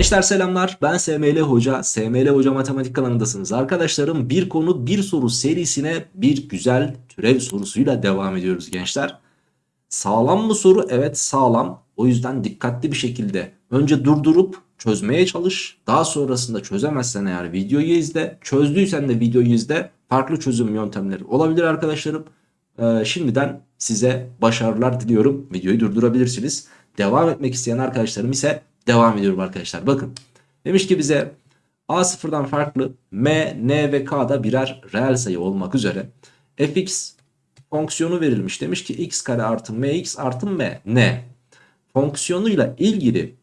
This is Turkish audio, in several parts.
Gençler selamlar. Ben SML Hoca. SML Hoca Matematik kanalındasınız. Arkadaşlarım bir konu bir soru serisine bir güzel türev sorusuyla devam ediyoruz gençler. Sağlam mı soru? Evet sağlam. O yüzden dikkatli bir şekilde önce durdurup çözmeye çalış. Daha sonrasında çözemezsen eğer videoyu izle. Çözdüysen de videoyu izle. Farklı çözüm yöntemleri olabilir arkadaşlarım. Ee, şimdiden size başarılar diliyorum. Videoyu durdurabilirsiniz. Devam etmek isteyen arkadaşlarım ise devam ediyorum arkadaşlar. Bakın demiş ki bize a sıfırdan farklı m, n ve k da birer reel sayı olmak üzere fx fonksiyonu verilmiş. Demiş ki x kare artı mx artı m n fonksiyonuyla ilgili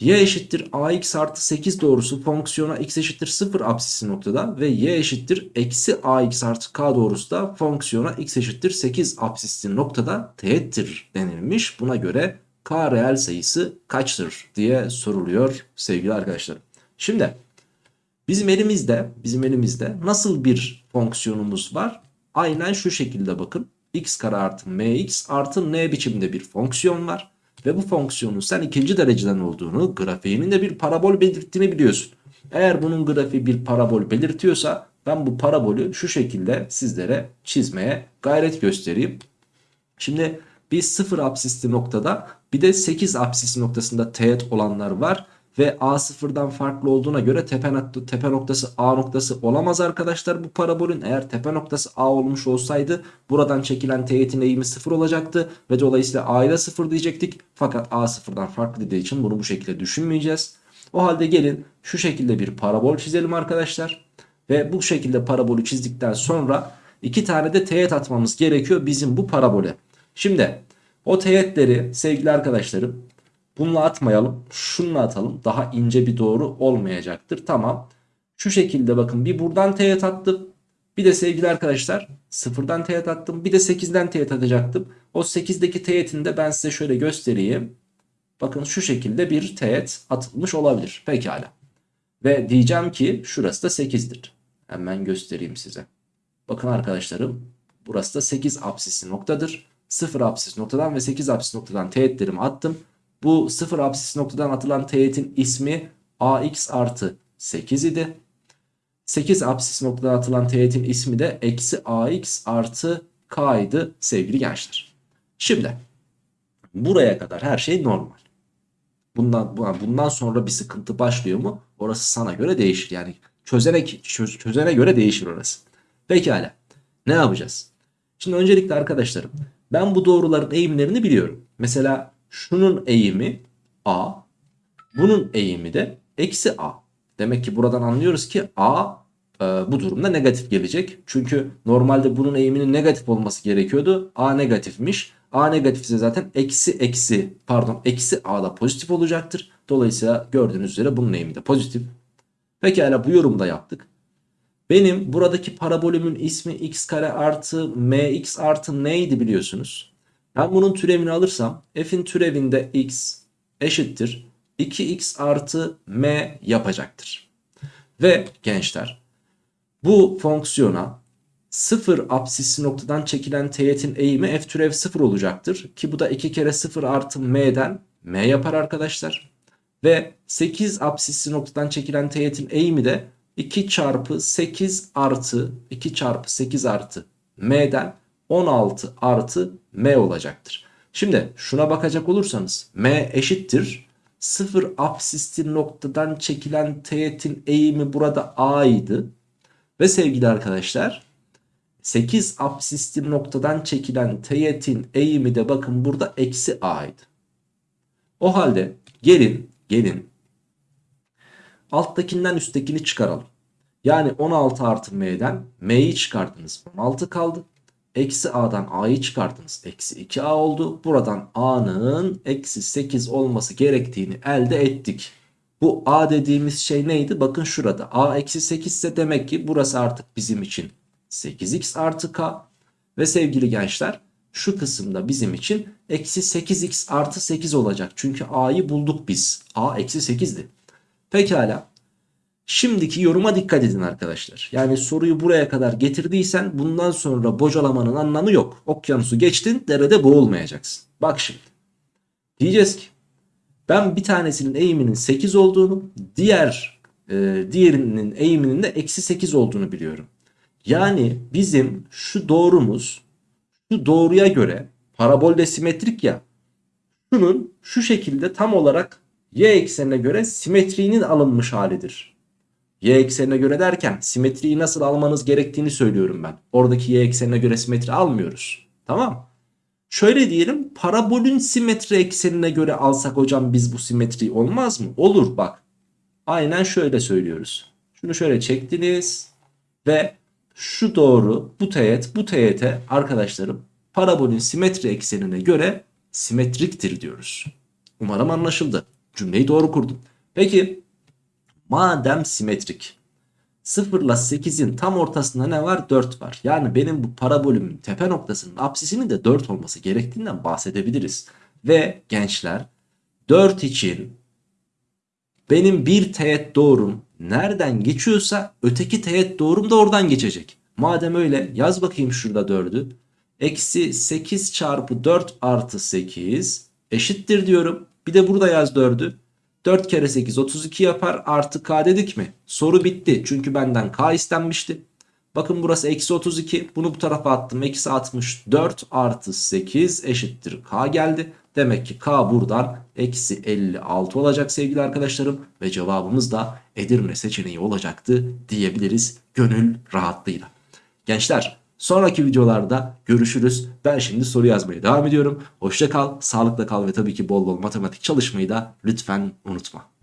y eşittir ax artı 8 doğrusu fonksiyona x eşittir 0 apsisi noktada ve y eşittir eksi ax artı k doğrusu da fonksiyona x eşittir 8 apsisi noktada teğettir denilmiş. Buna göre k reel sayısı kaçtır diye soruluyor sevgili arkadaşlarım. Şimdi bizim elimizde bizim elimizde nasıl bir fonksiyonumuz var? Aynen şu şekilde bakın. x kare artı mx artı n biçimde bir fonksiyon var. Ve bu fonksiyonun sen ikinci dereceden olduğunu grafiğinin de bir parabol belirttiğini biliyorsun. Eğer bunun grafiği bir parabol belirtiyorsa ben bu parabolü şu şekilde sizlere çizmeye gayret göstereyim. Şimdi biz 0 apsisli noktada bir de 8 apsisi noktasında teğet olanlar var. Ve A sıfırdan farklı olduğuna göre tepe, tepe noktası A noktası olamaz arkadaşlar bu parabolün. Eğer tepe noktası A olmuş olsaydı buradan çekilen teğetin eğimi sıfır olacaktı. Ve dolayısıyla A'yı da sıfır diyecektik. Fakat A sıfırdan farklı dediği için bunu bu şekilde düşünmeyeceğiz. O halde gelin şu şekilde bir parabol çizelim arkadaşlar. Ve bu şekilde parabolü çizdikten sonra iki tane de teğet atmamız gerekiyor bizim bu parabole. Şimdi o teğetleri sevgili arkadaşlarım bununla atmayalım. Şununla atalım. Daha ince bir doğru olmayacaktır. Tamam. Şu şekilde bakın bir buradan teğet attım. Bir de sevgili arkadaşlar sıfırdan teğet attım. Bir de 8'den teğet atacaktım. O 8'deki teğetini de ben size şöyle göstereyim. Bakın şu şekilde bir teğet atılmış olabilir. Pekala. Ve diyeceğim ki şurası da 8'dir. Hemen göstereyim size. Bakın arkadaşlarım burası da 8 apsisi noktadır. 0 apsis noktadan ve 8 apsis noktadan teğetlerimi attım. Bu 0 apsis noktadan atılan teğetin ismi ax artı 8 idi. 8 apsis noktadan atılan teğetin ismi de eksi ax artı k idi sevgili gençler. Şimdi buraya kadar her şey normal. Bundan, bundan sonra bir sıkıntı başlıyor mu? Orası sana göre değişir. Yani çözene, çöz, çözene göre değişir orası. Pekala. Ne yapacağız? Şimdi öncelikle arkadaşlarım ben bu doğruların eğimlerini biliyorum. Mesela şunun eğimi a. Bunun eğimi de eksi a. Demek ki buradan anlıyoruz ki a e, bu durumda negatif gelecek. Çünkü normalde bunun eğiminin negatif olması gerekiyordu. a negatifmiş. a negatifse zaten eksi eksi pardon eksi a da pozitif olacaktır. Dolayısıyla gördüğünüz üzere bunun eğimi de pozitif. Pekala bu yorumda yaptık. Benim buradaki parabolümün ismi x kare artı mx artı neydi biliyorsunuz. Ben bunun türevini alırsam f'in türevinde x eşittir 2x artı m yapacaktır. Ve gençler bu fonksiyona 0 apsisi noktadan çekilen teğetin eğimi f türev 0 olacaktır. Ki bu da 2 kere 0 artı m'den m yapar arkadaşlar. Ve 8 apsisi noktadan çekilen teğetin eğimi de 2 çarpı 8 artı 2 çarpı 8 artı m'den 16 artı m olacaktır. Şimdi şuna bakacak olursanız m eşittir 0 apsisli noktadan çekilen teğetin eğimi burada a idi. Ve sevgili arkadaşlar 8 apsisli noktadan çekilen teğetin eğimi de bakın burada eksi a idi. O halde gelin gelin Alttakinden üsttekini çıkaralım. Yani 16 artı m'den m'yi çıkardınız 16 kaldı. Eksi a'dan a'yı çıkardınız. Eksi 2a oldu. Buradan a'nın eksi 8 olması gerektiğini elde ettik. Bu a dediğimiz şey neydi? Bakın şurada a eksi 8 ise demek ki burası artık bizim için 8x artı k. Ve sevgili gençler şu kısımda bizim için eksi 8x artı 8 olacak. Çünkü a'yı bulduk biz. a eksi 8'di. Pekala. Şimdiki yoruma dikkat edin arkadaşlar. Yani soruyu buraya kadar getirdiysen bundan sonra bocalamanın anlamı yok. Okyanusu geçtin derede boğulmayacaksın. Bak şimdi. Diyeceğiz ki Ben bir tanesinin eğiminin 8 olduğunu, diğer e, diğerinin eğiminin de eksi 8 olduğunu biliyorum. Yani bizim şu doğrumuz şu doğruya göre parabolde simetrik ya şunun şu şekilde tam olarak y eksenine göre simetriğinin alınmış halidir. Y eksenine göre derken simetriyi nasıl almanız gerektiğini söylüyorum ben. Oradaki y eksenine göre simetri almıyoruz. Tamam. Şöyle diyelim parabolün simetri eksenine göre alsak hocam biz bu simetriyi olmaz mı? Olur bak. Aynen şöyle söylüyoruz. Şunu şöyle çektiniz ve şu doğru bu teğet bu teğete arkadaşlarım parabolün simetri eksenine göre simetriktir diyoruz. Umarım anlaşıldı. Cümleyi doğru kurdum. Peki madem simetrik 0 ile 8'in tam ortasında ne var? 4 var. Yani benim bu parabolümün tepe noktasının apsisinin de 4 olması gerektiğinden bahsedebiliriz. Ve gençler 4 için benim bir teğet doğrum nereden geçiyorsa öteki teğet doğrum da oradan geçecek. Madem öyle yaz bakayım şurada 4'ü. Eksi 8 çarpı 4 artı 8 eşittir diyorum. Bir de burada yaz 4'ü. 4 kere 8 32 yapar artı k dedik mi? Soru bitti çünkü benden k istenmişti. Bakın burası eksi 32 bunu bu tarafa attım eksi 64 artı 8 eşittir k geldi. Demek ki k buradan eksi 56 olacak sevgili arkadaşlarım ve cevabımız da Edirne seçeneği olacaktı diyebiliriz gönül rahatlığıyla. Gençler sonraki videolarda görüşürüz. Ben şimdi soru yazmaya devam ediyorum. Hoşça kal, sağlıkla kal ve tabii ki bol bol matematik çalışmayı da lütfen unutma.